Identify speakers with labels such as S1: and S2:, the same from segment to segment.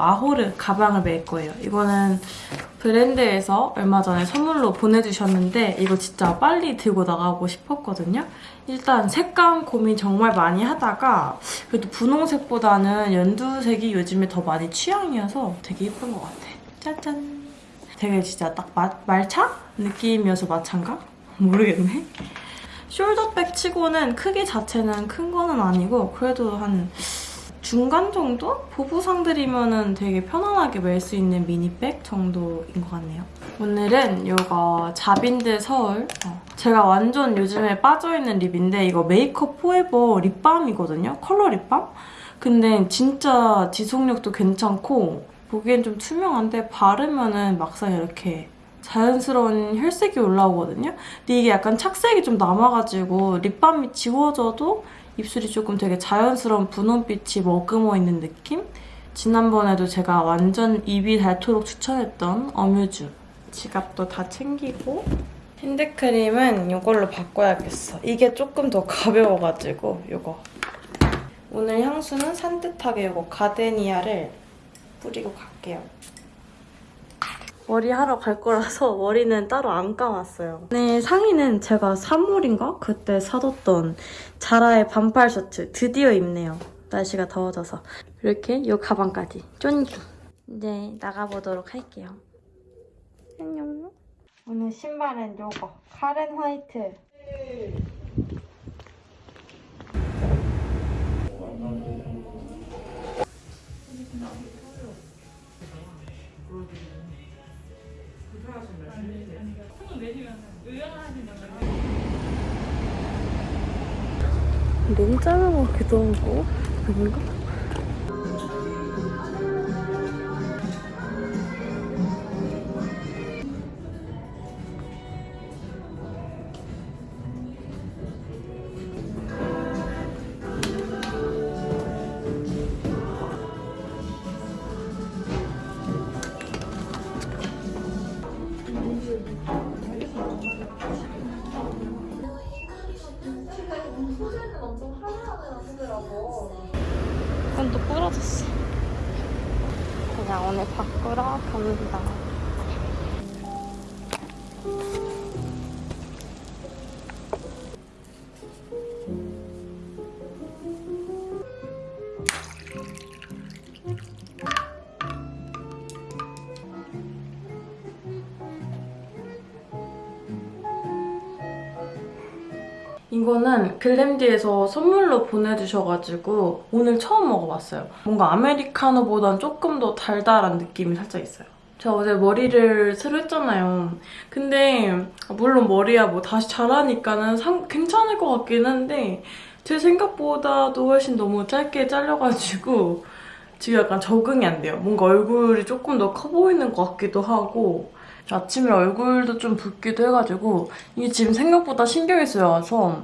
S1: 아호르 가방을 멜 거예요. 이거는 브랜드에서 얼마 전에 선물로 보내주셨는데 이거 진짜 빨리 들고 나가고 싶었거든요. 일단 색감 고민 정말 많이 하다가 그래도 분홍색보다는 연두색이 요즘에 더 많이 취향이어서 되게 예쁜 것 같아. 짜잔. 되게 진짜 딱 마, 말차 느낌이어서 마찬가? 모르겠네. 숄더백 치고는 크기 자체는 큰 거는 아니고 그래도 한 중간 정도? 보부상들이면 되게 편안하게 멜 수 있는 미니백 정도인 것 같네요. 오늘은 이거 자빈드 서울 어, 제가 완전 요즘에 빠져있는 립인데 이거 메이크업 포에버 립밤이거든요. 컬러 립밤? 근데 진짜 지속력도 괜찮고 보기엔 좀 투명한데 바르면 은 막상 이렇게 자연스러운 혈색이 올라오거든요. 근데 이게 약간 착색이 좀 남아가지고 립밤이 지워져도 입술이 조금 되게 자연스러운 분홍빛이 머금어 있는 느낌? 지난번에도 제가 완전 입이 닳도록 추천했던 어뮤즈 지갑도 다 챙기고 핸드크림은 이걸로 바꿔야겠어. 이게 조금 더 가벼워가지고 이거 오늘 향수는 산뜻하게 이거 가데니아를 뿌리고 갈게요. 머리 하러 갈 거라서 머리는 따로 안 감았어요. 네, 상의는 제가 3월인가? 그때 사뒀던 자라의 반팔 셔츠 드디어 입네요. 날씨가 더워져서. 이렇게 이 가방까지 쫀기. 이제 나가보도록 할게요. 안녕. 오늘 신발은 요거 카렌 화이트. 너무 짧은 것 같기도 하고 아닌가? 이거는 글램디에서 선물로 보내주셔가지고 오늘 처음 먹어봤어요. 뭔가 아메리카노보단 조금 더 달달한 느낌이 살짝 있어요. 제가 어제 머리를 새로 했잖아요. 근데 물론 머리야 뭐 다시 자라니까는 상- 괜찮을 것 같긴 한데 제 생각보다도 훨씬 너무 짧게 잘려가지고 지금 약간 적응이 안 돼요. 뭔가 얼굴이 조금 더 커 보이는 것 같기도 하고 아침에 얼굴도 좀 붓기도 해가지고 이게 지금 생각보다 신경이 쓰여서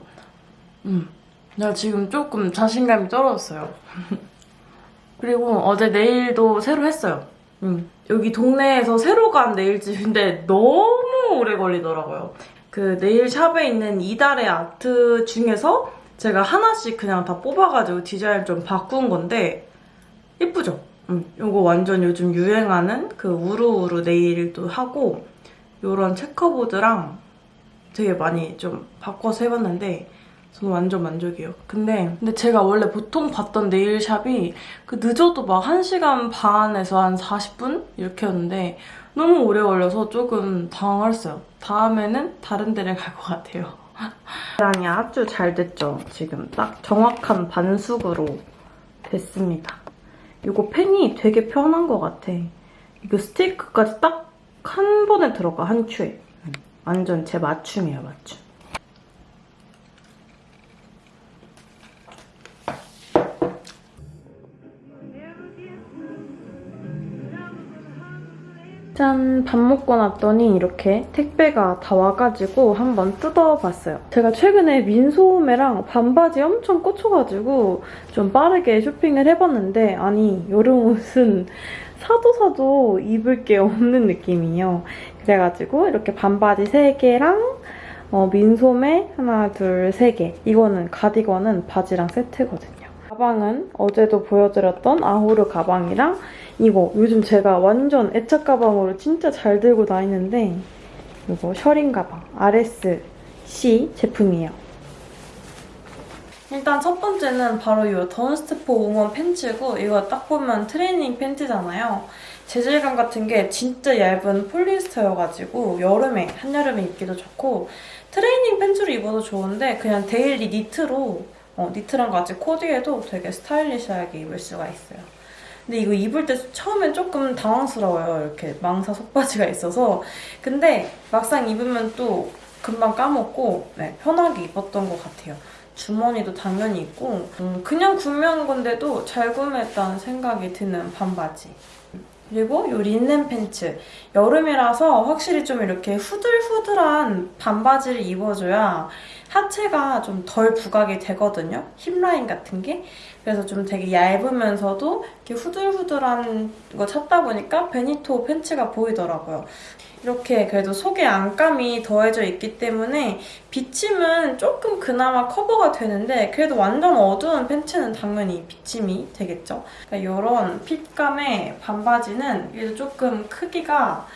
S1: 음, 내가 지금 조금 자신감이 떨어졌어요. 그리고 어제 네일도 새로 했어요. 음, 여기 동네에서 새로 간 네일집인데 너무 오래 걸리더라고요. 그 네일샵에 있는 이달의 아트 중에서 제가 하나씩 그냥 다 뽑아가지고 디자인 좀 바꾼 건데 예쁘죠? 음, 이거 완전 요즘 유행하는 그 우루우루 네일도 하고 이런 체커보드랑 되게 많이 좀 바꿔서 해봤는데 저는 완전 만족이에요. 근데 근데 제가 원래 보통 봤던 네일샵이 그 늦어도 막 1시간 반에서 한 40분 이렇게였는데 너무 오래 걸려서 조금 당황했어요. 다음에는 다른 데를 갈 것 같아요. 계량이 아주 잘 됐죠? 지금 딱 정확한 반숙으로 됐습니다. 이거 펜이 되게 편한 것 같아. 이거 스티커까지 딱 한 번에 들어가, 한 추에. 완전 제 맞춤이에요, 맞춤. 짠! 밥 먹고 났더니 이렇게 택배가 다 와가지고 한번 뜯어봤어요. 제가 최근에 민소매랑 반바지 엄청 꽂혀가지고 좀 빠르게 쇼핑을 해봤는데 아니 여름 옷은 사도 사도 입을 게 없는 느낌이에요. 그래가지고 이렇게 반바지 3개랑 어, 민소매 하나, 둘, 세 개. 이거는 가디건은 바지랑 세트거든요. 가방은 어제도 보여드렸던 아호르 가방이랑 이거 요즘 제가 완전 애착 가방으로 진짜 잘 들고 다니는데 이거 셔링 가방 RSC 제품이에요. 일단 첫 번째는 바로 이 던스트 for woman 팬츠고 이거 딱 보면 트레이닝 팬츠잖아요. 재질감 같은 게 진짜 얇은 폴리에스터여가지고 여름에, 한여름에 입기도 좋고 트레이닝 팬츠로 입어도 좋은데 그냥 daily 니트로 어, 니트랑 같이 코디해도 되게 stylish하게 입을 수가 있어요. 근데 이거 입을 때 처음엔 조금 당황스러워요. 이렇게 망사 속바지가 있어서. 근데 막상 입으면 또 금방 까먹고 네, 편하게 입었던 것 같아요. 주머니도 당연히 있고 음, 그냥 구매한 건데도 잘 구매했다는 생각이 드는 반바지. 그리고 이 린넨 팬츠. 여름이라서 확실히 좀 이렇게 후들후들한 반바지를 입어줘야 하체가 좀 덜 부각이 되거든요. 힙라인 같은 게. 그래서 좀 되게 얇으면서도 이렇게 후들후들한 거 찾다 보니까 베니토 팬츠가 보이더라고요. 이렇게 그래도 속에 안감이 더해져 있기 때문에 비침은 조금 그나마 커버가 되는데 그래도 완전 어두운 팬츠는 당연히 비침이 되겠죠. 그러니까 이런 핏감의 반바지는 그래도 조금 크기가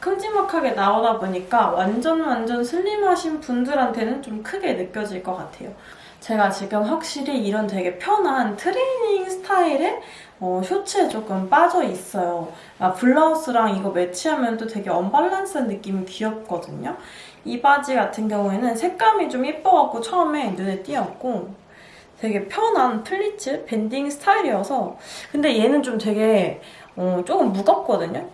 S1: 큼지막하게 나오다 보니까 완전 완전 슬림하신 분들한테는 좀 크게 느껴질 것 같아요. 제가 지금 확실히 이런 되게 편한 트레이닝 스타일의 어, 쇼츠에 조금 빠져 있어요. 아, 블라우스랑 이거 매치하면 또 되게 언밸런스한 느낌이 귀엽거든요. 이 바지 같은 경우에는 색감이 좀 예뻐갖고 처음에 눈에 띄었고 되게 편한 플리츠 banding 스타일이어서 근데 얘는 좀 되게 어, 조금 무겁거든요.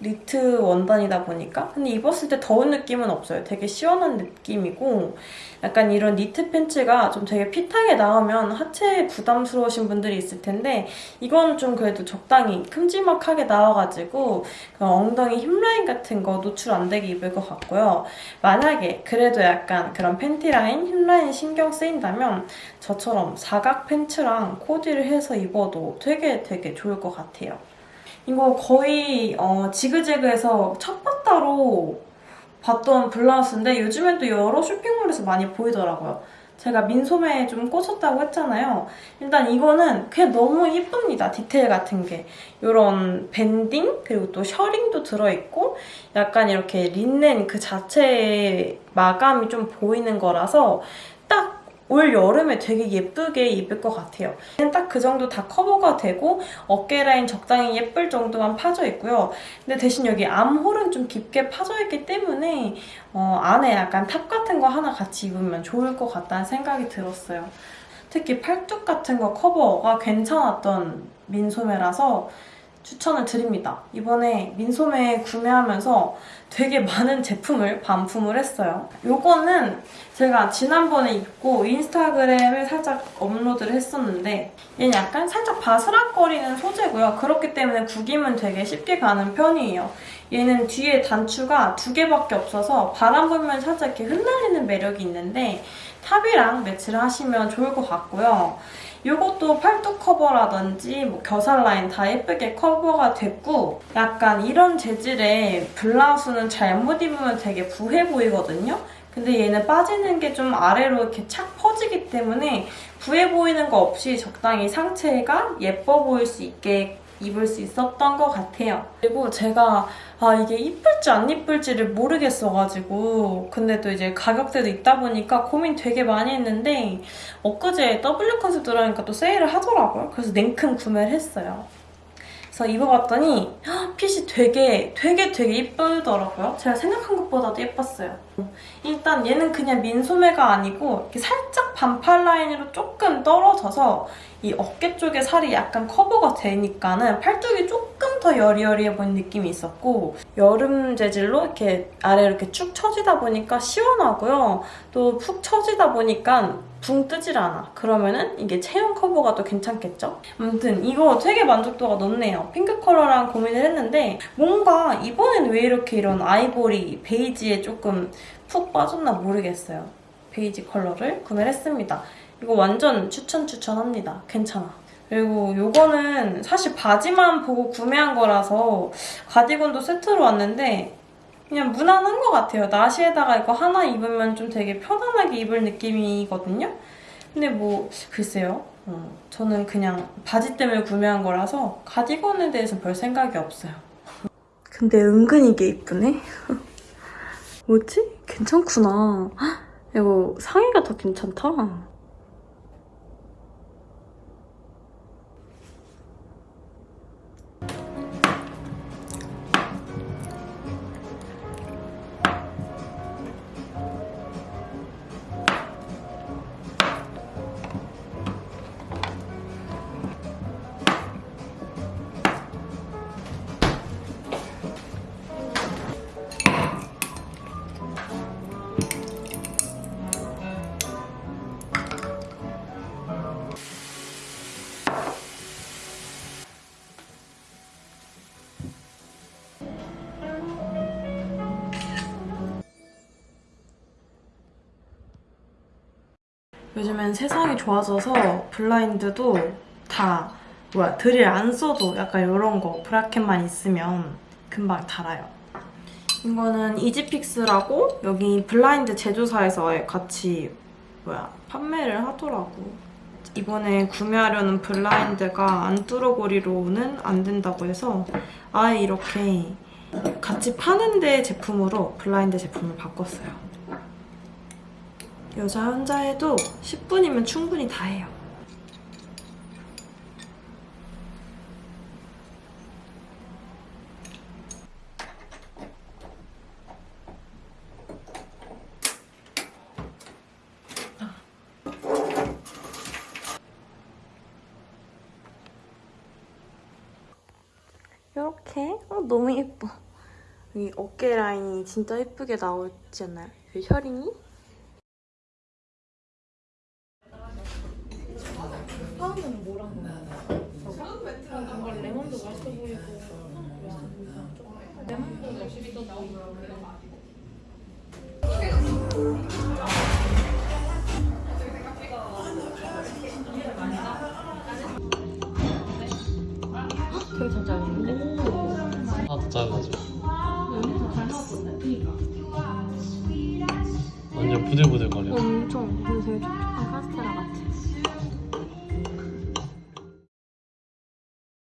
S1: 니트 원단이다 보니까 근데 입었을 때 더운 느낌은 없어요. 되게 시원한 느낌이고 약간 이런 니트 팬츠가 좀 되게 fit하게 나오면 하체에 부담스러우신 분들이 있을 텐데 이건 좀 그래도 적당히 큼지막하게 나와가지고 그 엉덩이 힙라인 같은 거 노출 안 되게 입을 것 같고요. 만약에 그래도 약간 그런 팬티 라인, 힙라인 신경 쓰인다면 저처럼 사각 팬츠랑 코디를 해서 입어도 되게 되게 좋을 것 같아요. 이거 거의 어, 지그재그에서 첫 바따로 봤던 블라우스인데 요즘엔 또 여러 쇼핑몰에서 많이 보이더라고요. 제가 민소매에 좀 꽂혔다고 했잖아요. 일단 이거는 그냥 너무 예쁩니다. 디테일 같은 게. 이런 밴딩 그리고 또 셔링도 들어있고 약간 이렇게 린넨 그 자체의 마감이 좀 보이는 거라서 딱 올 여름에 되게 예쁘게 입을 것 같아요. 딱 그 정도 다 커버가 되고 어깨 라인 적당히 예쁠 정도만 파져 있고요. 근데 대신 여기 암홀은 좀 깊게 파져 있기 때문에 어, 안에 약간 top 같은 거 하나 같이 입으면 좋을 것 같다는 생각이 들었어요. 특히 팔뚝 같은 거 커버가 괜찮았던 민소매라서 추천을 드립니다. 이번에 민소매 구매하면서 되게 많은 제품을 반품을 했어요. 요거는 제가 지난번에 입고 인스타그램에 살짝 업로드를 했었는데 얘는 약간 살짝 바스락거리는 소재고요. 그렇기 때문에 구김은 되게 쉽게 가는 편이에요. 얘는 뒤에 단추가 두 개밖에 없어서 바람 불면 살짝 이렇게 흩날리는 매력이 있는데 top이랑 매치를 하시면 좋을 것 같고요. 이것도 팔뚝 커버라든지 뭐 겨살 라인 다 예쁘게 커버가 됐고 약간 이런 재질의 블라우스는 잘못 입으면 되게 부해 보이거든요. 근데 얘는 빠지는 게 좀 아래로 이렇게 착 퍼지기 때문에 부해 보이는 거 없이 적당히 상체가 예뻐 보일 수 있게 입을 수 있었던 것 같아요. 그리고 제가 아 이게 이쁠지 안 이쁠지를 모르겠어가지고 근데 또 이제 가격대도 있다 보니까 고민 되게 많이 했는데 엊그제 W 컨셉 들어가니까 또 세일을 하더라고요. 그래서 냉큼 구매를 했어요. 그래서 입어봤더니 핏이 되게 되게 되게 이쁘더라고요. 제가 생각한 것보다도 예뻤어요. 일단 얘는 그냥 민소매가 아니고 이렇게 살짝 반팔 라인으로 조금 떨어져서 이 어깨 쪽에 살이 약간 커버가 되니까는 팔뚝이 조금 더 여리여리해 보이는 느낌이 있었고 여름 재질로 이렇게 아래로 이렇게 쭉 처지다 보니까 시원하고요. 또 푹 처지다 보니까 붕 뜨질 않아. 그러면은 이게 체형 커버가 더 괜찮겠죠? 아무튼 이거 되게 만족도가 높네요. 핑크 컬러랑 고민을 했는데 뭔가 이번엔 왜 이렇게 이런 아이보리, 베이지에 조금 푹 빠졌나 모르겠어요. 베이지 컬러를 구매를 했습니다. 이거 완전 추천 추천합니다. 괜찮아. 그리고 요거는 사실 바지만 보고 구매한 거라서 가디건도 세트로 왔는데 그냥 무난한 것 같아요. 나시에다가 이거 하나 입으면 좀 되게 편안하게 입을 느낌이거든요. 근데 뭐 글쎄요. 어, 저는 그냥 바지 때문에 구매한 거라서 가디건에 대해서 별 생각이 없어요. 근데 은근히 이게 이쁘네? 뭐지? 괜찮구나. 헉, 이거 상의가 더 괜찮다. 요즘엔 세상이 좋아져서 블라인드도 다 뭐야 드릴 안 써도 약간 이런 거 브라켓만 있으면 금방 달아요. 이거는 이지픽스라고 여기 블라인드 제조사에서 같이 뭐야 판매를 하더라고. 이번에 구매하려는 블라인드가 안뚜러고리로는 안 된다고 해서 아예 이렇게 같이 파는 데 제품으로 블라인드 제품을 바꿨어요. 여자 혼자 해도 10분이면 충분히 다 해요. 이렇게 어, 너무 예뻐. 여기 어깨 라인이 진짜 예쁘게 나오지 않나요? 여기 혈링이?